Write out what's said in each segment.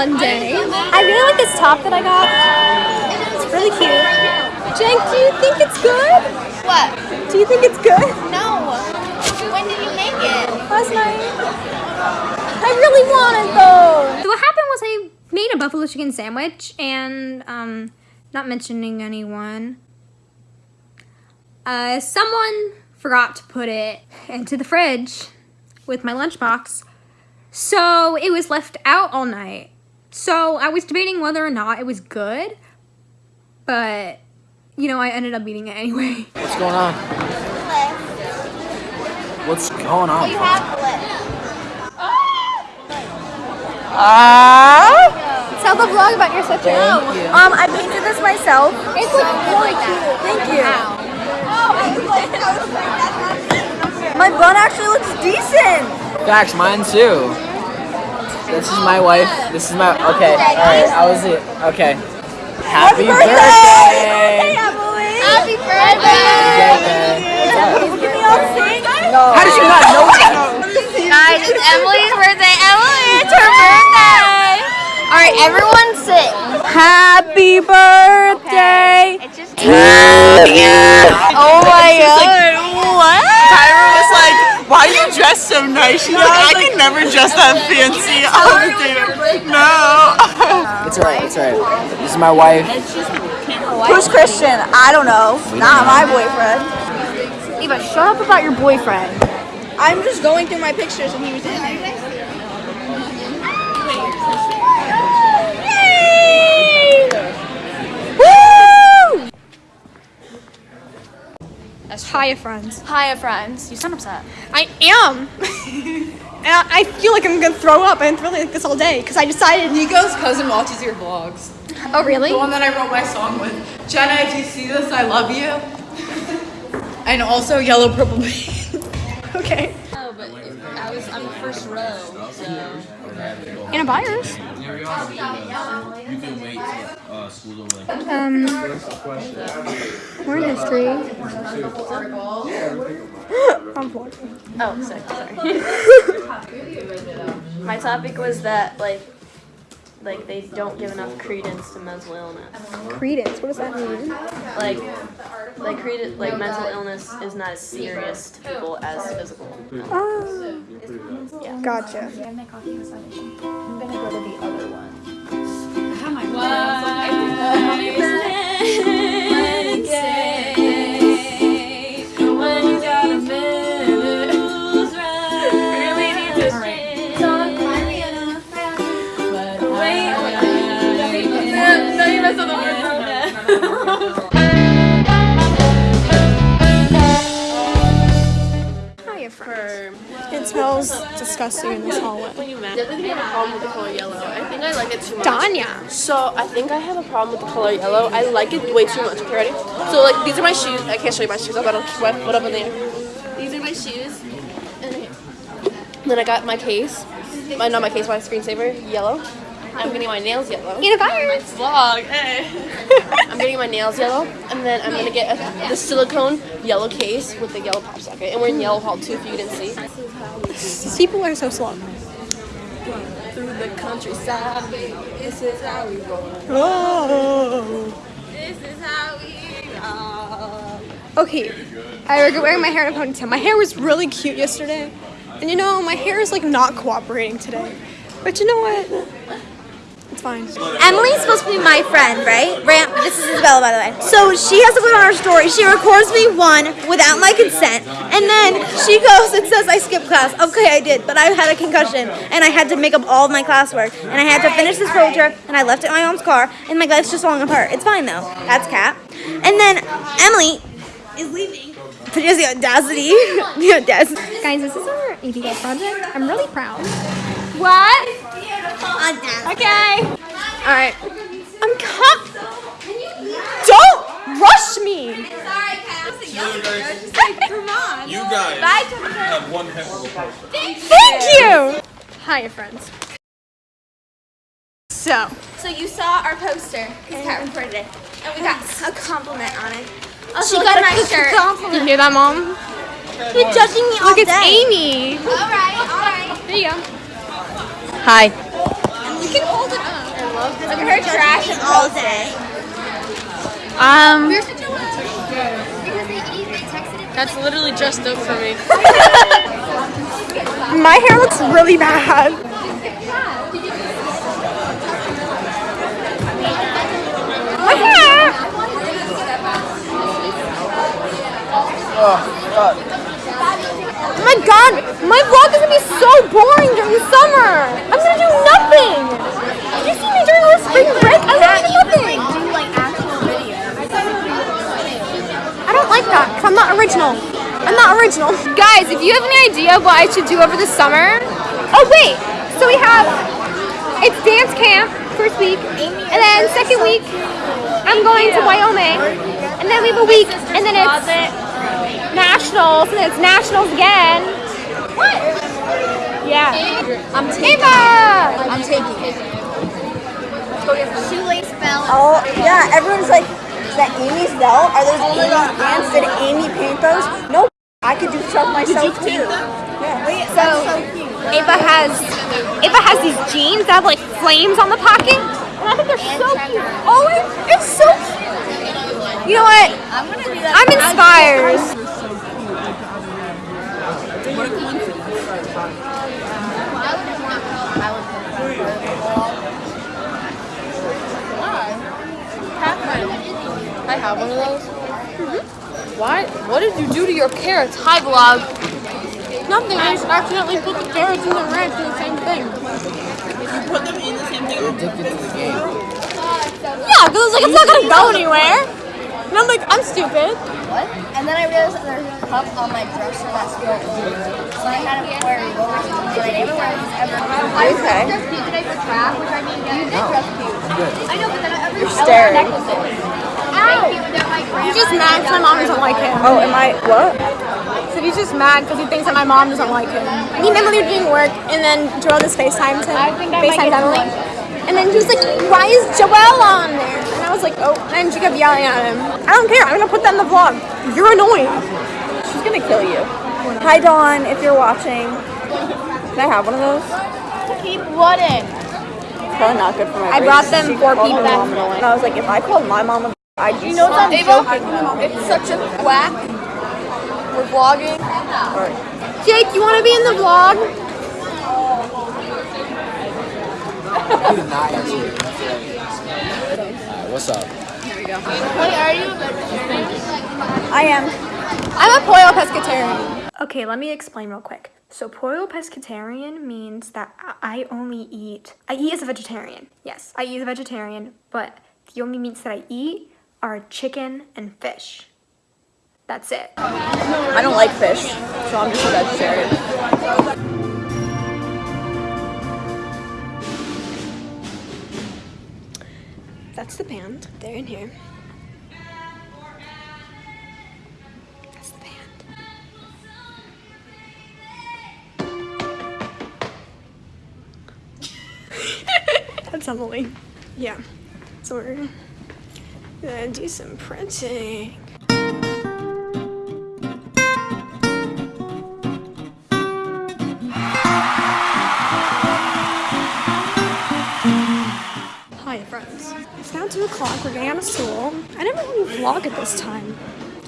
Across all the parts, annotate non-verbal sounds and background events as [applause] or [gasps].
Monday. I really like this top that I got. It's really cute. Jen, do you think it's good? What? Do you think it's good? No. When did you make it? Last night. I really wanted those. So what happened was I made a buffalo chicken sandwich and um not mentioning anyone. Uh, someone forgot to put it into the fridge with my lunchbox. So it was left out all night. So I was debating whether or not it was good, but you know, I ended up eating it anyway. [laughs] What's going on? What's going on? You have bliss. Ah! Tell the vlog about your sister. Thank you. Um, I painted this myself. It's like really cute. Thank you. My bun actually looks decent. Facts, mine too. This is my wife. This is my. Okay, alright, I was it. Okay. Happy birthday! birthday! Emily. Happy birthday! Can we all sing? How did you not know that? Guys, it's Emily's birthday. Emily, it's her birthday. All right, everyone sit. Happy birthday. It's just. Oh my god. What? Tyra was like, why are you dressed so nice? She's like, I can never dress that fancy. Oh, dude. No. [laughs] It's alright, it's alright. This is my wife. Who's Christian? I don't know. Not my boyfriend. Eva, shut up about your boyfriend. I'm just going through my pictures and he was in there. Hiya, friends. Hiya, friends. You sound upset. I am. [laughs] and I I feel like I'm gonna throw up. I'm really like this all day because I decided. Nico's cousin watches your vlogs. Oh, really? The one that I wrote my song with. Jenna, if you see this, I love you. [laughs] And also Yellow Purple [laughs] Bean. Okay. Oh, but I was I'm the first row, so. And a virus. You can wait till uh, school's over. Um, we're in history. [gasps] I'm watching. Oh, sick. Sorry. [laughs] My topic was that like, like they don't give enough credence to mental illness. Credence. What does that mean? Like, like credence, like mental illness is not as serious to people as physical. illness. Oh. Gotcha. Hiya, disgusting in this hallway. definitely have a problem with the color yellow. I think I like it too much. Danya. So I think I have a problem with the color yellow. I like it way too much. Okay, ready? So like these are my shoes. I can't show you my shoes. I got what what up in there. These are my shoes. And then I got my case. My not my case. My screensaver yellow. I'm getting my nails yellow. Virus. Vlog. Hey. I'm getting my nails yellow, and then I'm gonna get a, the silicone yellow case with the yellow pop socket. And we're in yellow hall too, if you didn't see. People are so slow. Through the countryside, this is how we roll. Oh. This is how we roll. Okay, I regret wearing my hair in a ponytail. My hair was really cute yesterday. And you know, my hair is like not cooperating today. But you know what? It's fine. Emily's supposed to be my friend, right? Ram- this is Isabella, by the way. So she has to put on her story. She records me one without my consent, and then she goes and says I skipped class. Okay, I did, but I had a concussion, and I had to make up all of my classwork, and I had to finish this road trip, and I left it in my mom's car, and my life's just falling apart. It's fine though. That's Cat. And then Emily is leaving. But she the audacity. [laughs] the audacity. Guys, this is our APL project. I'm really proud. What? Okay. All right. I'm cut. Don't rush me. You guys have one heck of a person. Thank you. Hi, friends. So, So you saw our poster because Kat recorded it, and we got a compliment on it. Also, she got at a my good shirt. compliment. You hear that, mom? You're judging me all Look, it's. Amy. All right, all right. There you go. Hi. Can hold it up. Look at her trashing all day. Um, Where's the Because they eat, they texted it. that's literally just up for me. [laughs] My hair looks really bad. My hair. Oh my god, my vlog is gonna be so boring during the summer. I'm gonna do nothing. Did you see me during our spring break? I literally did nothing. I don't like that because I'm not original. I'm not original. Guys, if you have any idea of what I should do over the summer. Oh, wait. So we have, it's dance camp first week. And then second week, I'm going to Wyoming. And then we have a week. And then it's nationals. And then it's nationals again. What? Yeah. I'm Ava. I'm taking it. Shoelace bell. Oh, yeah. Everyone's like, is that Amy's belt? Are those Amy's pants? Did Amy paint those? No. I could do stuff myself too. Yeah. So Ava has Ava has these jeans that have like flames on the pocket, and I think they're so cute. Oh, it's so cute. You know what? I'm gonna do that. I'm inspired. Have one of those. Mm-hmm. Why? What did you do to your carrots? Hi, vlog. Nothing. I just accidentally put the carrots and the ranch in the same thing. You put them in the same thing. Addicted to the game. Yeah, because it's like it's not gonna go anywhere. And I'm like, I'm stupid. What? And then I realized that there's a cup on my dresser that's still old. So I had to wear it over to the I never wear these ever. Okay. Just cute today for track, which I mean, you did dress cute. I know, but then I every staring. He's just mad because my mom doesn't like him. Oh, am I what? So he's just mad because he thinks that my mom doesn't like him. Me and Emily were doing work, and then Joel just FaceTimed him. I think I FaceTimed Emily. And then she was like, why is Joel on there? And I was like, oh. And she kept yelling at him. I don't care. I'm going to put that in the vlog. You're annoying. She's gonna kill you. Hi Dawn, if you're watching. Can I have one of those? Keep wooden. Probably not good for my I brain. brought them She for people. And I was like, if I called my mom, a I'd you know what I'm. It's such a whack. We're vlogging. Jake, you want to be in the vlog? He did not answer me. Alright, [laughs] what's up? I am. I'm a pollo pescatarian. Okay, let me explain real quick. So pollo pescatarian means that I only eat, I eat as a vegetarian. Yes, I eat as a vegetarian, but the only meats that I eat are chicken and fish. That's it. I don't like fish, so I'm just a vegetarian. That's the band. They're in here. That's the band. [laughs] That's Emily. Yeah. So we're gonna do some printing. Hi, friends. It's now 2 o'clock. We're getting out of school. I never really vlog at this time.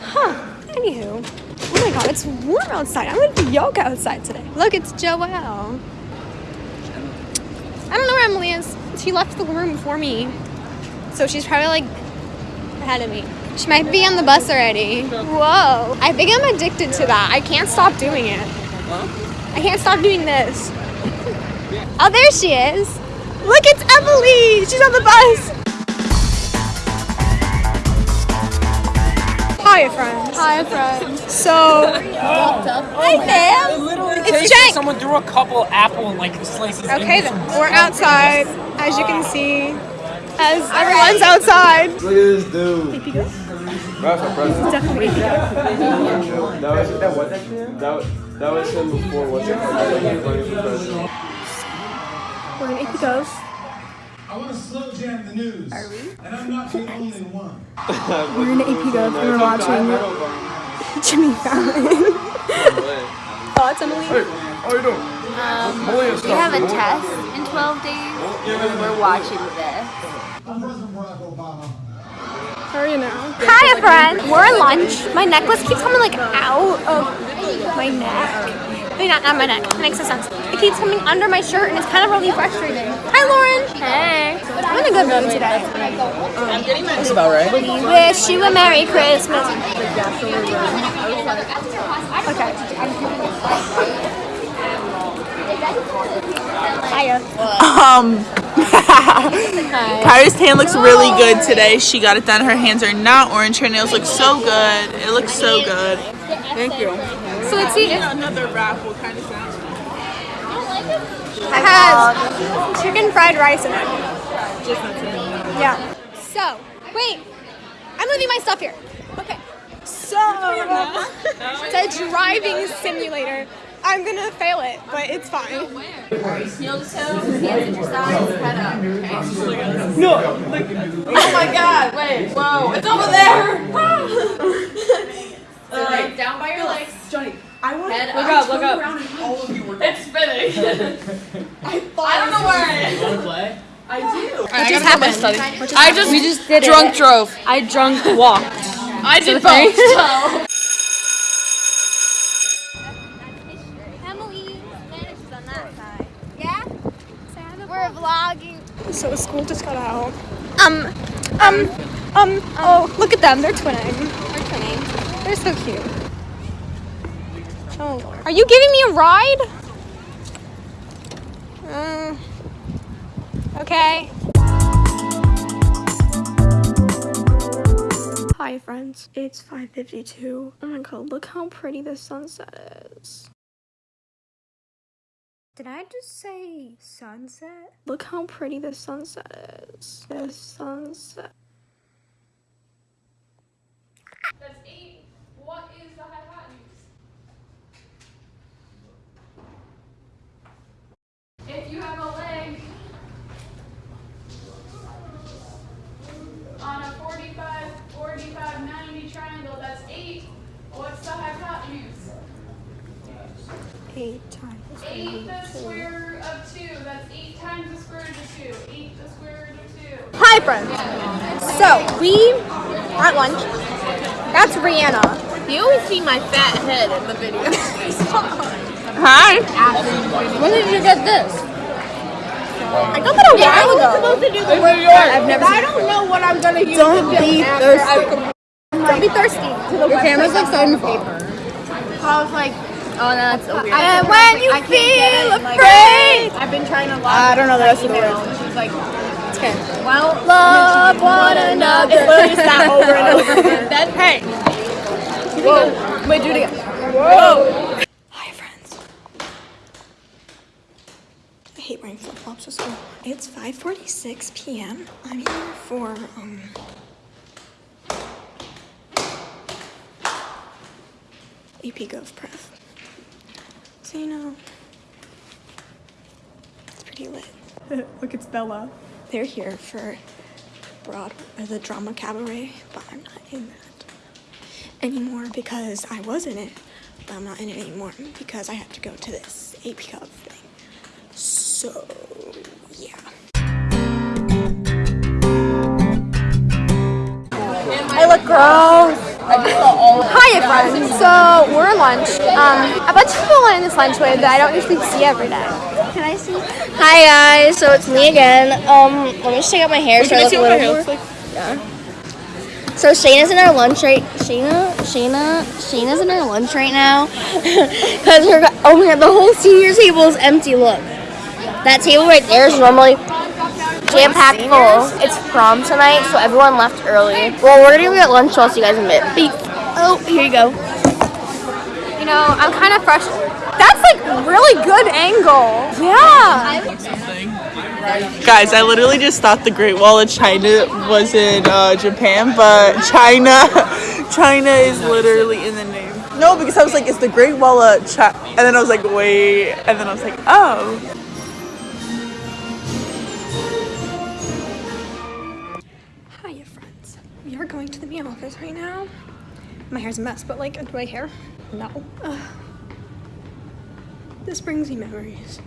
Huh. Anywho. Oh my god, it's warm outside. I'm gonna do yoga outside today. Look, it's Joelle. I don't know where Emily is. She left the room before me. So she's probably like ahead of me. She might be on the bus already. Whoa. I think I'm addicted to that. I can't stop doing it. I can't stop doing this. Oh, there she is. Look, it's Emily. She's on the bus. Hi, friends. Hi, friends. So, hi, fam. It's Jake. Someone threw a couple apple and like slices. Okay, then we're outside, as you can see, as everyone's outside. Look at this dude. That's a president. Definitely. That was that was that was that was him before. What's it called? Running for president. We're in AP Ghost. I want to slow jam the news. Are we? And I'm not the only one. [laughs] We're in AP Ghost and we're watching [laughs] Jimmy Fallon. [laughs] oh, it's Emily. Hey, how you doing? Um, we have a test in 12 days. We're watching this. How are you now? Hi, friend. We're at lunch. My necklace keeps coming like out of my neck. Wait, not, not my neck. That makes no sense. It keeps coming under my shirt and it's kind of really frustrating. Hi, Lauren. Hey. I'm in a good mood today. That's about right. We wish you a Merry Christmas. Okay. Hiya. Um, [laughs] Kyra's tan looks really good today. She got it done. Her hands are not orange. Her nails look so good. It looks so good. Thank you. So let's see. It Another wrap. What kind of sound? has chicken fried rice in it. Yeah. So, wait. I'm leaving my stuff here. Okay. So, [laughs] it's a driving simulator. I'm gonna fail it, but it's fine. Heel to toe, hands at your sides, head up. Okay. No. Oh my god, wait, whoa, it's over there! [laughs] so like down by your legs. Johnny, I want head Look up. up, look up. All of you were [laughs] It's spinning. I don't know where it is. Want to play? I do. What just happened? I just, we just did drunk drove. I drunk walked. I did both. [laughs] Emily manages on that side. Yeah? We're vlogging. So school just got out. Um, um, um, oh, look at them. They're twinning. They're twinning. They're so cute. Oh, Lord. Are you giving me a ride? Uh, okay. Hi friends, it's 5.52. Oh my god, look how pretty the sunset is. Did I just say sunset? Look how pretty the sunset is. The sunset. That's eight. What is the hypotenuse? If you have a leg on a 45, 45, 90 triangle, that's eight. What's the hypotenuse? Eight times. Eight the square root of two. That's eight times the square root of two. Eight the square root of two. Hi friends. So, we are at lunch. That's Rihanna. You always see my fat head in the video. [laughs] Hi. when did you get this? I got that a while ago. Supposed to do yours? I've never I don't know what I'm gonna use. Don't be thirsty. Don't be thirsty. Your camera's like so paper. I was like, oh, no, that's so weird. And when you I can't get feel it, like- afraid. I've been trying to log I don't know the rest of the email, words. She's like, Okay. well, Love one another. It's literally just that over and over. [laughs] Then, hey. Whoa. Wait, do it again. Whoa. Hi friends. I hate wearing flip flops to school. It's 5:46 p.m. I'm here for um. AP Gov Prep. So you know, it's pretty lit. [laughs] Look, it's Bella. They're here for Broad uh, the drama cabaret, but I'm not in that anymore because I was in it, but I'm not in it anymore because I have to go to this AP Gov thing. So yeah. I look gross. Hiya, friends. So we're lunch. Um, a bunch of people in this lunch with that I don't usually see every day. Can I see? Hi guys, so it's me again. Um, let me just take out my hair so I look a little more. So Shayna's in our lunch right. Shayna, Shayna, Shayna's in our lunch right now [laughs] because we're. Oh my god, the whole senior table is empty. Look, that table right there is normally jam packed full. It's prom tonight, so everyone left early. Well, we're gonna get lunch. So I'll see you guys in a bit. Beep. Oh, here you go. You know, I'm kind of frustrated. That's like really good angle. Yeah. Guys, I literally just thought the Great Wall of China was in uh, Japan, but China, [laughs] China is literally in the name. No, because I was like, it's the Great Wall of China, and then I was like, wait, and then I was like, oh. Hiya, friends. We are going to the meal office right now. My hair's a mess, but like, do I hair? No. Ugh. this brings me memories.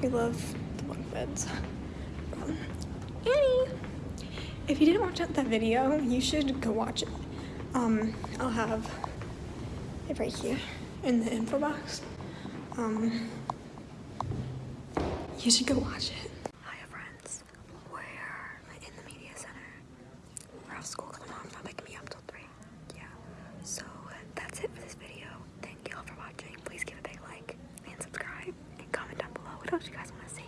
We love the bunk beds. Um, Annie, if you didn't watch that that video, you should go watch it. Um, I'll have it right here in the info box. Um, you should go watch it. procurar os gás umas assim.